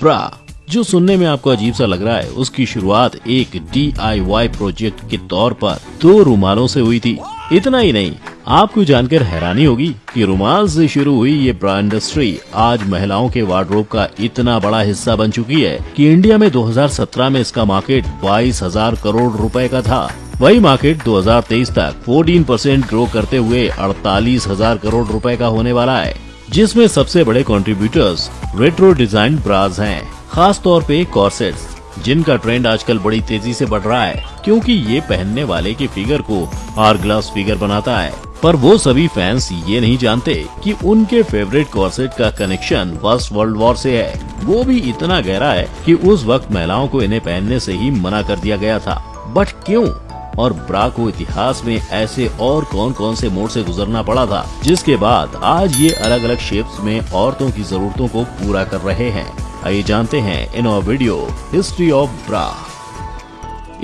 ब्रा जो सुनने में आपको अजीब सा लग रहा है, उसकी शुरुआत एक डी प्रोजेक्ट के तौर पर दो रुमालों से हुई थी। इतना ही नहीं, आपको जानकर हैरानी होगी कि रुमाल से शुरू हुई ये ब्रा इंडस्ट्री आज महिलाओं के वार्ड्रोब का इतना बड़ा हिस्सा बन चुकी है कि इंडिया में 2017 में इसका मार्केट बाईस हज़ार करोड़ रुपए का था। वही मार्केट 2023 तक 14 परसेंट ग्रो करते हुए अड़तालीस हज़ार करोड़ रुपए का होने वाला है। जिसमें सबसे बड़े कंट्रीब्यूटर्स रेट्रो डिज़ाइन ब्राज हैं, खास तौर पे कॉर्सेट्स जिनका ट्रेंड आजकल बड़ी तेज़ी से बढ़ रहा है क्योंकि ये पहनने वाले के फिगर को आर ग्लास फिगर बनाता है। पर वो सभी फैंस ये नहीं जानते कि उनके फेवरेट कॉर्सेट का कनेक्शन फ़र्स्ट वर्ल्ड वॉर से है। वो भी इतना गहरा है कि उस वक्त महिलाओं को इन्हें पहनने से ही मना कर दिया गया था। बट क्यों? और ब्रा को इतिहास में ऐसे और कौन कौन से मोड़ से गुजरना पड़ा था, जिसके बाद आज ये अलग अलग शेप्स में औरतों की जरूरतों को पूरा कर रहे हैं। आइए जानते हैं इन वीडियो हिस्ट्री ऑफ़ ब्रा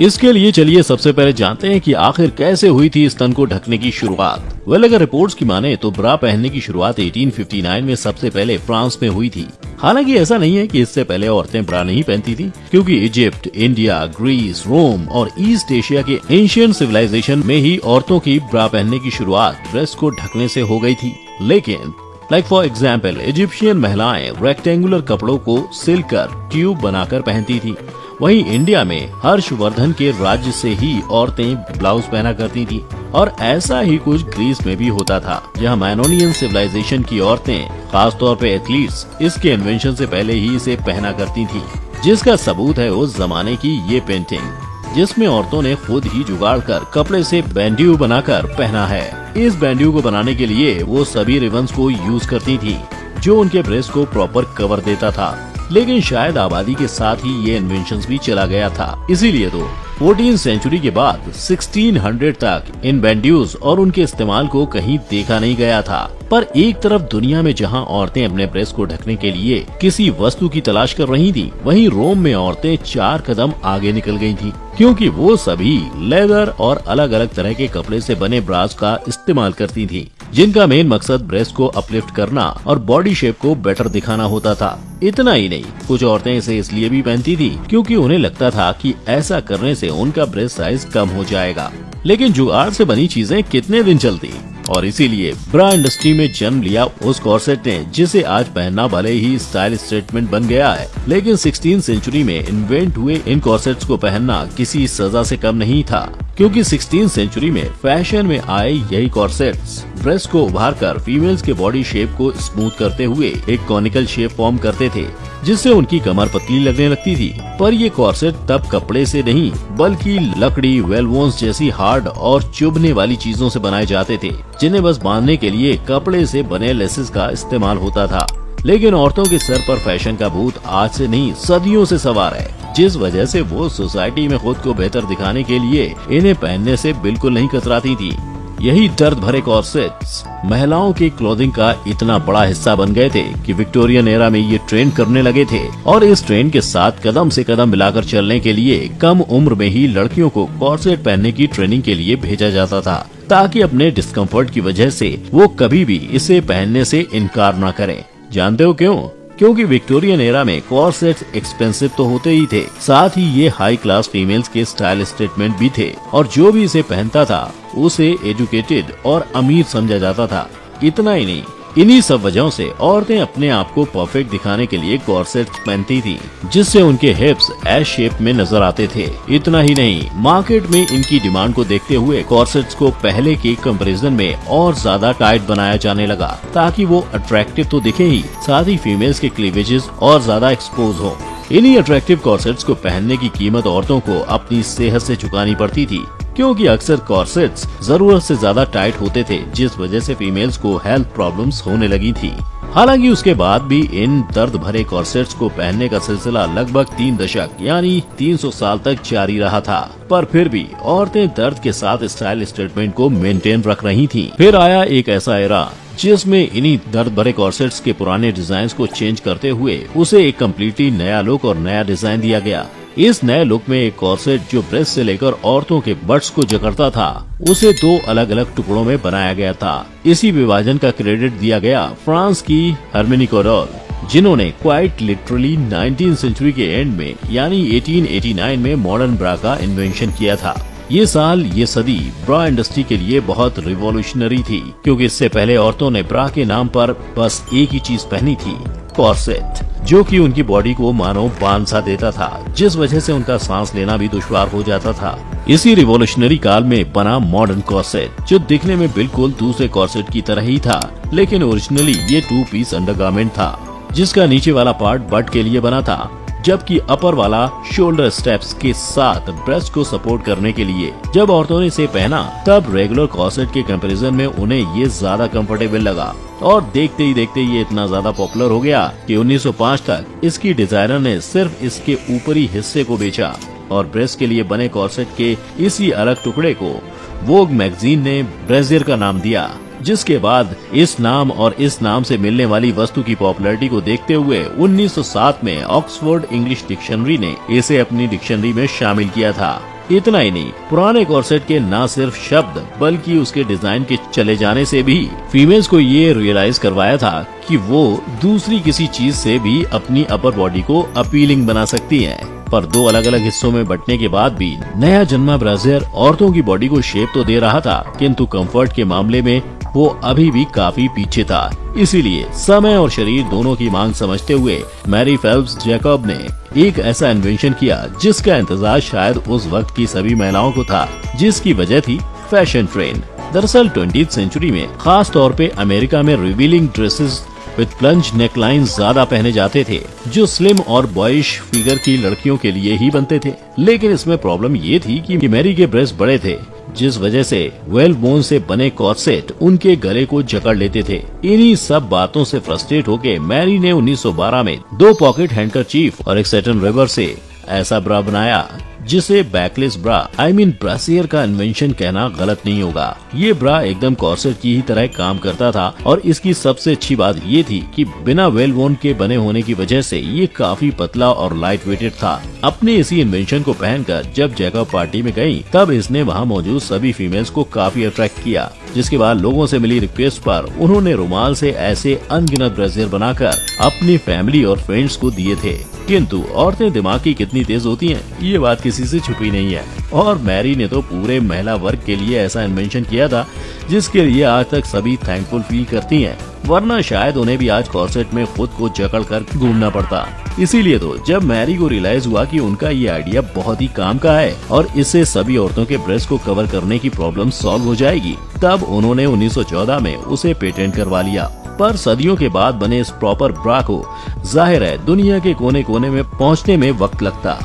इसके लिए चलिए सबसे पहले जानते हैं कि आखिर कैसे हुई थी स्तन को ढकने की शुरुआत। वेल अगर रिपोर्ट्स की माने तो ब्रा पहनने की शुरुआत 1859 में सबसे पहले फ्रांस में हुई थी। हालाँकि ऐसा नहीं है कि इससे पहले औरतें ब्रा नहीं पहनती थी, क्योंकि इजिप्ट, इंडिया, ग्रीस, रोम और ईस्ट एशिया के एशियन सिविलाइजेशन में ही औरतों की ब्रा पहनने की शुरुआत ड्रेस को ढकने से हो गई थी। लेकिन लाइक फॉर एग्ज़ाम्पल इजिप्शियन महिलाएँ रेक्टेंगुलर कपड़ों को सिलकर ट्यूब बनाकर पहनती थी। वहीं इंडिया में हर्षवर्धन के राज्य से ही औरतें ब्लाउज पहना करती थी। और ऐसा ही कुछ ग्रीस में भी होता था, जहाँ मैनोनियन सिविलाइजेशन की औरतें, खासतौर पे एथलीट्स, इसके इन्वेंशन से पहले ही इसे पहना करती थी। जिसका सबूत है उस जमाने की ये पेंटिंग जिसमें औरतों ने खुद ही जुगाड़ कर कपड़े से बैंड्यू बनाकर पहना है। इस बैंड्यू को बनाने के लिए वो सभी रिबन्स को यूज़ करती थी, जो उनके ब्रेस्ट को प्रॉपर कवर देता था। लेकिन शायद आबादी के साथ ही ये इन्वेंशन भी चला गया था। इसीलिए तो फोर्टीन सेंचुरी के बाद 1600 तक इन बैंड्यूज और उनके इस्तेमाल को कहीं देखा नहीं गया था। पर एक तरफ़ दुनिया में जहाँ औरतें अपने ब्रेस्ट को ढकने के लिए किसी वस्तु की तलाश कर रही थी, वहीं रोम में औरतें चार कदम आगे निकल गई थी, क्योंकि वो सभी लेदर और अलग अलग तरह के कपड़े से बने ब्रास का इस्तेमाल करती थी। जिनका मेन मकसद ब्रेस्ट को अपलिफ्ट करना और बॉडी शेप को बेटर दिखाना होता था। इतना ही नहीं, कुछ औरतें इसे इसलिए भी पहनती थी क्योंकि उन्हें लगता था कि ऐसा करने से उनका ब्रेस्ट साइज़ कम हो जाएगा। लेकिन जुगाड़ से बनी चीज़ें कितने दिन चलती? और इसीलिए ब्रा इंडस्ट्री में जन्म लिया उस कॉर्सेट ने, जिसे आज पहनना भले ही स्टाइल स्टेटमेंट बन गया है, लेकिन सिक्सटीन सेंचुरी में इन्वेंट हुए इन कॉर्सेट्स को पहनना किसी सजा से कम नहीं था, क्योंकि सिक्सटीन सेंचुरी में फ़ैशन में आए यही कॉर्सेट्स। ब्रेस्ट को उभार कर फीमेल्स के बॉडी शेप को स्मूथ करते हुए एक कॉनिकल शेप फॉर्म करते थे। जिससे उनकी कमर पतली लगने लगती थी। पर ये कॉर्सेट तब कपड़े से नहीं, बल्कि लकड़ी, वेलवोन्स जैसी हार्ड और चुभने वाली चीज़ों से बनाए जाते थे, जिन्हें बस बांधने के लिए कपड़े से बने लेसेस का इस्तेमाल होता था। लेकिन औरतों के सर पर फ़ैशन का भूत आज से नहीं, सदियों से सवार है, जिस वजह से वो सोसाइटी में खुद को बेहतर दिखाने के लिए इन्हें पहनने से बिल्कुल नहीं कतराती थी। यही दर्द भरे कॉर्सेट्स महिलाओं के क्लोथिंग का इतना बड़ा हिस्सा बन गए थे कि विक्टोरियन एरा में ये ट्रेंड करने लगे थे और इस ट्रेंड के साथ कदम से कदम मिलाकर चलने के लिए कम उम्र में ही लड़कियों को कॉर्सेट पहनने की ट्रेनिंग के लिए भेजा जाता था, ताकि अपने डिस्कम्फर्ट की वजह से वो कभी भी इसे पहनने से इनकार न करें। जानते हो क्यों? क्योंकि विक्टोरियन एरा में कॉर्सेट्स एक्सपेंसिव तो होते ही थे, साथ ही ये हाई क्लास फीमेल्स के स्टाइल स्टेटमेंट भी थे, और जो भी इसे पहनता था, उसे एजुकेटेड और अमीर समझा जाता था, इतना ही नहीं। इन्हीं सब वजहों से औरतें अपने आप को परफेक्ट दिखाने के लिए कॉर्सेट पहनती थी, जिससे उनके हिप्स एस शेप में नज़र आते थे। इतना ही नहीं मार्केट में इनकी डिमांड को देखते हुए कॉर्सेट्स को पहले के कंपैरिजन में और ज़्यादा टाइट बनाया जाने लगा, ताकि वो अट्रैक्टिव तो दिखे ही, साथ ही फीमेल्स के क्लीवेजेस और ज़्यादा एक्सपोज हो। इन्हीं अट्रैक्टिव कॉर्सेट्स को पहनने की कीमत औरतों को अपनी सेहत से चुकानी पड़ती थी। क्योंकि अक्सर कॉर्सेट्स ज़रूरत से ज़्यादा टाइट होते थे, जिस वजह से फीमेल्स को हेल्थ प्रॉब्लम्स होने लगी थी। हालाँकि उसके बाद भी इन दर्द भरे कॉर्सेट्स को पहनने का सिलसिला लगभग तीन दशक, यानी 300 साल तक जारी रहा था। पर फिर भी औरतें दर्द के साथ स्टाइल स्टेटमेंट को मेंटेन रख रही थीं। फिर आया एक ऐसा एरा, जिसमें इन्हीं दर्द भरे कॉर्सेट्स के पुराने डिज़ाइन को चेंज करते हुए उसे एक कम्प्लीटली नया लुक और नया डिज़ाइन दिया गया। इस नए लुक में एक कॉर्सेट जो ब्रेस्ट से लेकर औरतों के बट्स को जकड़ता था, उसे दो अलग अलग टुकड़ों में बनाया गया था। इसी विभाजन का क्रेडिट दिया गया फ्रांस की हरमिनी कोरोल, जिन्होंने क्वाइट लिटरली 19 सेंचुरी के एंड में, यानी 1889 में मॉडर्न ब्रा का इन्वेंशन किया था। ये साल, ये सदी ब्रा इंडस्ट्री के लिए बहुत रिवॉल्यूशनरी थी, क्योंकि इससे पहले औरतों ने ब्रा के नाम पर बस एक ही चीज़ पहनी थी कॉर्सेट जो कि उनकी बॉडी को मानो बाँध सा देता था, जिस वजह से उनका सांस लेना भी दुश्वार हो जाता था। इसी रिवोल्यूशनरी काल में बना मॉडर्न कॉर्सेट जो दिखने में बिल्कुल दूसरे कॉर्सेट की तरह ही था, लेकिन ओरिजिनली ये टू पीस अंडरगारमेंट था, जिसका नीचे वाला पार्ट बट के लिए बना था। जबकि अपर वाला शोल्डर स्टेप्स के साथ ब्रेस्ट को सपोर्ट करने के लिए। जब औरतों ने इसे पहना, तब रेगुलर कॉसेट के कंपैरिजन में उन्हें ये ज़्यादा कंफर्टेबल लगा। और देखते ही देखते ये इतना ज़्यादा पॉपुलर हो गया कि 1905 तक इसकी डिज़ाइनर ने सिर्फ़ इसके ऊपरी हिस्से को बेचा और ब्रेस्ट के लिए बने कॉर्सेट के इसी अलग टुकड़े को वोग मैगजीन ने ब्रेजियर का नाम दिया। जिसके बाद इस नाम और इस नाम से मिलने वाली वस्तु की पॉपुलैरिटी को देखते हुए 1907 में ऑक्सफोर्ड इंग्लिश डिक्शनरी ने इसे अपनी डिक्शनरी में शामिल किया था। इतना ही नहीं, पुराने कॉर्सेट के न सिर्फ़ शब्द, बल्कि उसके डिज़ाइन के चले जाने से भी फीमेल्स को ये रियलाइज़ करवाया था कि वो दूसरी किसी चीज़ से भी अपनी अपर बॉडी को अपीलिंग बना सकती है। पर दो अलग अलग हिस्सों में बटने के बाद भी नया जन्मा ब्राजियर औरतों की बॉडी को शेप तो दे रहा था, किंतु कंफर्ट के मामले में वो अभी भी काफ़ी पीछे था। इसीलिए समय और शरीर दोनों की मांग समझते हुए मैरी फेल्प्स जैकब ने एक ऐसा इन्वेंशन किया जिसका इंतज़ार शायद उस वक्त की सभी महिलाओं को था, जिसकी वजह थी फ़ैशन ट्रेंड दरअसल ट्वेंटी सेंचुरी में खास तौर पे अमेरिका में revealing dresses with plunge neckline ज़्यादा पहने जाते थे, जो स्लिम और बॉयश फिगर की लड़कियों के लिए ही बनते थे। लेकिन इसमें प्रॉब्लम ये थी कि मैरी के ब्रेस्ट बड़े थे जिस वजह से वेल बोन से बने कॉर्सेट उनके गले को जकड़ लेते थे। इन्हीं सब बातों से फ्रस्ट्रेट होकर मैरी ने 1912 में दो पॉकेट हैंडकर और एक सेटन रिवर से ऐसा ब्रा बनाया। जिसे backless bra I mean brassiere का इन्वेंशन कहना गलत नहीं होगा। ये ब्रा एकदम कॉर्सेट की ही तरह काम करता था और इसकी सबसे अच्छी बात ये थी कि बिना वेल वोन के बने होने की वजह से ये काफ़ी पतला और लाइट वेटेड था। अपने इसी इन्वेंशन को पहनकर जब जैकब पार्टी में गई तब इसने वहाँ मौजूद सभी फीमेल्स को काफ़ी अट्रैक्ट किया, जिसके बाद लोगों से मिली रिक्वेस्ट पर उन्होंने रुमाल से ऐसे अनगिनत ब्रेसियर बनाकर अपनी फैमिली और फ्रेंड्स को दिए थे। किंतु औरतें दिमाग की कितनी तेज होती हैं? ये बात किसी से छुपी नहीं है। और मैरी ने तो पूरे महिला वर्ग के लिए ऐसा इन्वेंशन किया था, जिसके लिए आज तक सभी थैंकफुल फील करती हैं। वरना शायद उन्हें भी आज कॉर्सेट में खुद को जकड़ कर घूमना पड़ता। इसीलिए तो जब मैरी को रियलाइज़ हुआ कि उनका ये आइडिया बहुत ही काम का है, और इससे सभी औरतों के ब्रेस्ट को कवर करने की प्रॉब्लम सॉल्व हो जाएगी, तब उन्होंने 1914 में उसे पेटेंट करवा लिया। पर सदियों के बाद बने इस प्रॉपर ब्रा को ज़ाहिर है दुनिया के कोने कोने में पहुँचने में वक्त लगता।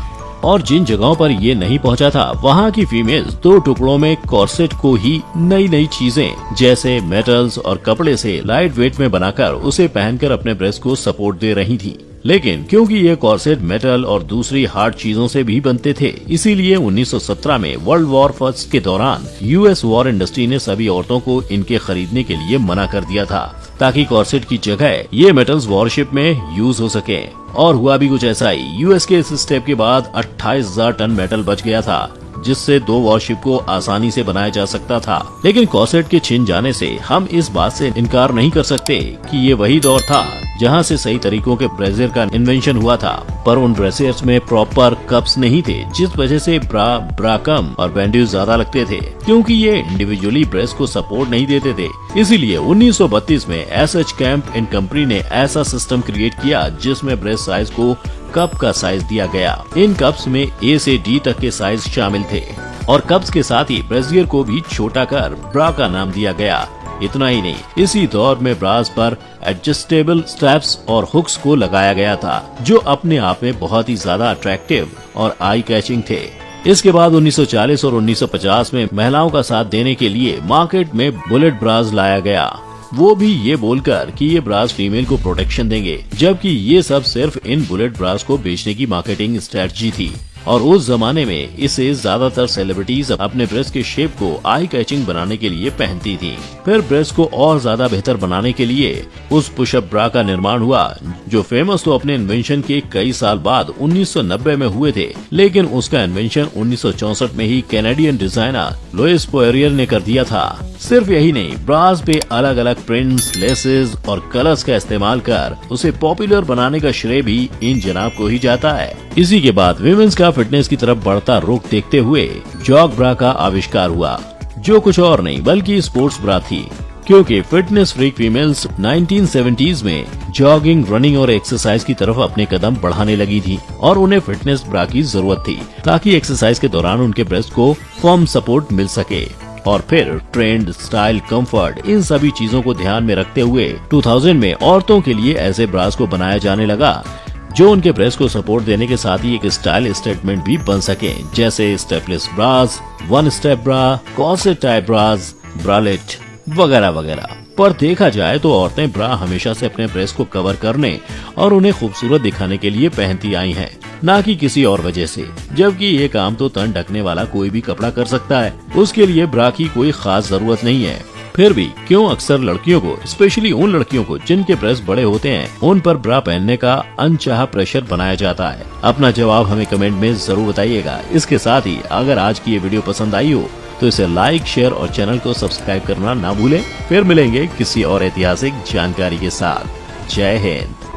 और जिन जगहों पर ये नहीं पहुँचा था, वहाँ की फीमेल्स दो टुकड़ों में कॉर्सेट को ही नई नई चीज़ें, जैसे मेटल्स और कपड़े से लाइट वेट में बनाकर उसे पहनकर अपने ब्रेस्ट को सपोर्ट दे रही थी। लेकिन क्योंकि ये कॉर्सेट मेटल और दूसरी हार्ड चीज़ों से भी बनते थे, इसीलिए 1917 में वर्ल्ड वॉर फ़र्स्ट के दौरान यूएस वॉर इंडस्ट्री ने सभी औरतों को इनके खरीदने के लिए मना कर दिया था, ताकि कॉर्सेट की जगह ये मेटल्स वॉरशिप में यूज़ हो सके। और हुआ भी कुछ ऐसा ही, यूएस के इस स्टेप के बाद अट्ठाईस टन मेटल बच गया था, जिससे दो वॉरशिप को आसानी से बनाया जा सकता था। लेकिन कॉसेट के छिन जाने से हम इस बात से इनकार नहीं कर सकते कि ये वही दौर था जहाँ से सही तरीकों के ब्रेजर का इन्वेंशन हुआ था, पर उन ड्रेसर्स में प्रॉपर कप्स नहीं थे, जिस वजह से ब्रा ब्रा कम और बैंड्यूज ज़्यादा लगते थे, क्योंकि ये इंडिविजुअली ब्रेस्ट को सपोर्ट नहीं देते थे। इसीलिए 1932 में S H Camp and company ने ऐसा सिस्टम क्रिएट किया, जिसमें ब्रेस साइज़ को कप का साइज़ दिया गया। इन कप्स में ए से डी तक के साइज़ शामिल थे, और कप्स के साथ ही ब्रेजियर को भी छोटा कर ब्रा का नाम दिया गया। इतना ही नहीं, इसी दौर में ब्रास पर एडजस्टेबल स्ट्रैप्स और हुक्स को लगाया गया था, जो अपने आप में बहुत ही ज़्यादा अट्रैक्टिव और आई कैचिंग थे। इसके बाद 1940 और 1950 में महिलाओं का साथ देने के लिए मार्केट में बुलेट ब्रास लाया गया। वो भी ये बोलकर कि ये ब्रास फीमेल को प्रोटेक्शन देंगे, जबकि ये सब सिर्फ़ इन बुलेट ब्रास को बेचने की मार्केटिंग स्ट्रेटजी थी। और उस जमाने में इसे ज़्यादातर सेलिब्रिटीज अपने ब्रेस्ट के शेप को आई कैचिंग बनाने के लिए पहनती थी। फिर ब्रेस्ट को और ज़्यादा बेहतर बनाने के लिए उस पुशअप ब्रा का निर्माण हुआ, जो फ़ेमस तो अपने इन्वेंशन के कई साल बाद 1990 में हुए थे, लेकिन उसका इन्वेंशन 1964 में ही कैनेडियन डिज़ाइनर लोइस पोएरियर ने कर दिया था। सिर्फ़ यही नहीं ब्रास पे अलग अलग प्रिंट्स लेसेस और कलर्स का इस्तेमाल कर उसे पॉपुलर बनाने का श्रेय भी इन जनाब को ही जाता है। इसी के बाद विमेंस का फिटनेस की तरफ़ बढ़ता रुख देखते हुए जॉग ब्रा का आविष्कार हुआ। जो कुछ और नहीं, बल्कि स्पोर्ट्स ब्रा थी। क्योंकि फिटनेस फ्रीक फीमेल्स 1970s में जॉगिंग रनिंग और एक्सरसाइज की तरफ़ अपने कदम बढ़ाने लगी थी और उन्हें फिटनेस ब्रा की ज़रूरत थी, ताकि एक्सरसाइज के दौरान उनके ब्रेस्ट को फॉर्म सपोर्ट मिल सके। और फिर ट्रेंड स्टाइल कंफर्ट इन सभी चीज़ों को ध्यान में रखते हुए 2000 में औरतों के लिए ऐसे ब्रास को बनाया जाने लगा जो उनके ब्रेस्ट को सपोर्ट देने के साथ ही एक स्टाइल स्टेटमेंट भी बन सके जैसे strapless bras one step bra corset type bras bralette वगैरह वगैरह। पर देखा जाए तो औरतें ब्रा हमेशा से अपने ब्रेस्ट को कवर करने और उन्हें खूबसूरत दिखाने के लिए पहनती आई हैं, न कि किसी और वजह से। जबकि ये काम तो तन ढकने वाला कोई भी कपड़ा कर सकता है उसके लिए ब्रा की कोई खास ज़रूरत नहीं है। फिर भी क्यों अक्सर लड़कियों को स्पेशली उन लड़कियों को, जिनके ब्रेस्ट बड़े होते हैं, उन पर ब्रा पहनने का अनचाहा प्रेशर बनाया जाता है। अपना जवाब हमें कमेंट में ज़रूर बताइएगा। इसके साथ ही अगर आज की ये वीडियो पसंद आई हो तो इसे लाइक शेयर और चैनल को सब्सक्राइब करना ना भूले। फिर मिलेंगे किसी और ऐतिहासिक जानकारी के साथ। जय हिंद।